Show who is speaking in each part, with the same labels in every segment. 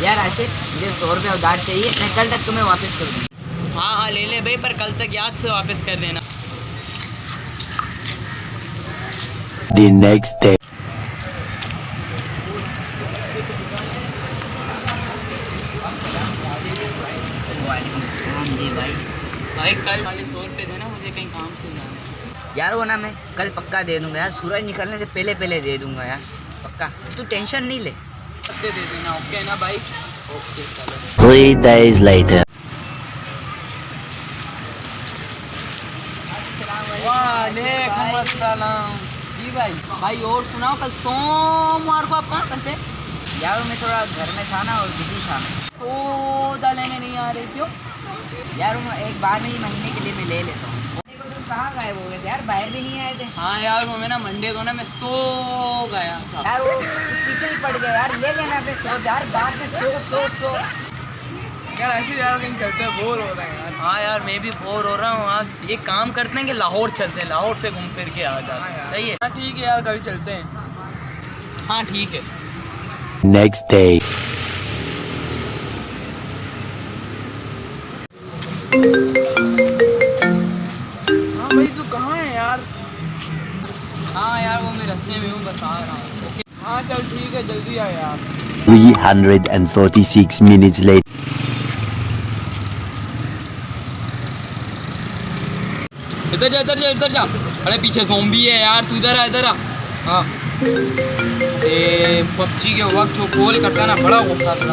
Speaker 1: یار عاشق مجھے سو روپے ادھار چاہیے میں کل تک تمہیں واپس کر دوں۔
Speaker 2: ہاں ہاں لے لے بھائی پر کل تک یاد سے واپس کر دینا۔
Speaker 1: وعلیکم السلام جی بھائی۔
Speaker 2: کل سو روپے دینا مجھے کہیں کام سے
Speaker 1: یار وہ نا میں کل پکا دے دوں گا یار سورج نکلنے سے پہلے پہلے دے دوں گا یار پکا۔ تو ٹینشن نہیں لے۔
Speaker 2: دے دینا اوکے نا بھائی؟ اوکے چلو. وعلیکم السلام۔ جی بھائی بھائی اور سناؤ کل سوموار کو آپ کہاں کرتے
Speaker 1: یار میں تھوڑا گھر میں تھا نا اور بزی تھا۔ میں
Speaker 2: سودا لینے نہیں آ رہے کیوں
Speaker 1: یار ایک بار میں ہی مہینے کے لیے میں لے لیتا ہوں۔ کہاں غائب ہو گئے تھے؟ یار باہر بھی نہیں آئے تھے۔
Speaker 2: ہاں یار وہ میں نا منڈے کو نا میں سو گیا تھا۔
Speaker 1: یار وہ پیچھے ہی پڑ گئے یار لے لینا اپنے سو یار بعد میں سو سو سو۔
Speaker 2: یار ایسے یار کہیں چلتے ہیں بور ہو رہے ہیں یار۔ ہاں یار میں بھی بور ہو رہا ہوں۔ آج ایک کام کرتے ہیں کہ لاہور چلتے ہیں لاہور سے گھوم پھر کے آ جاتے ہیں۔ صحیح ہے۔ ہاں ٹھیک ہے یار کبھی چلتے ہیں۔ ہاں ٹھیک ہے۔
Speaker 3: Next day.
Speaker 2: ہاں ہاں یار وہ میں رستے میں ہوں بتا رہا ہوں۔ ہاں چل ٹھیک ہے جلدی آ یار۔
Speaker 3: 346 minutes later.
Speaker 2: ادھر جا ادھر جا ادھر جا۔ ارے پیچھے زومبی ہے یار تو ادھر آ ادھر آ۔ ہاں۔ پب جی کے وقت جو کال کرتا ہے نا بڑا غصہ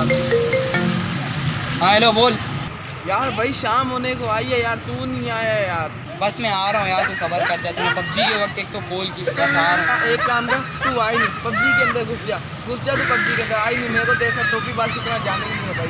Speaker 2: ہاں ہیلو بول۔ یار بھائی شام ہونے کو آئی ہے یار تو نہیں آیا یار۔ بس میں آ رہا ہوں یار تو صبر کر جاتا ہوں پب جی کے وقت ایک تو کال کی بس آ رہا ہوں۔
Speaker 4: ایک کام کر تو آئی نہیں پب جی کے اندر گھس جا۔ گھس جا تو پب جی کے اندر آئی نہیں میرے کو دیکھا ٹوپی بال کی طرح جانے نہیں ہے بھائی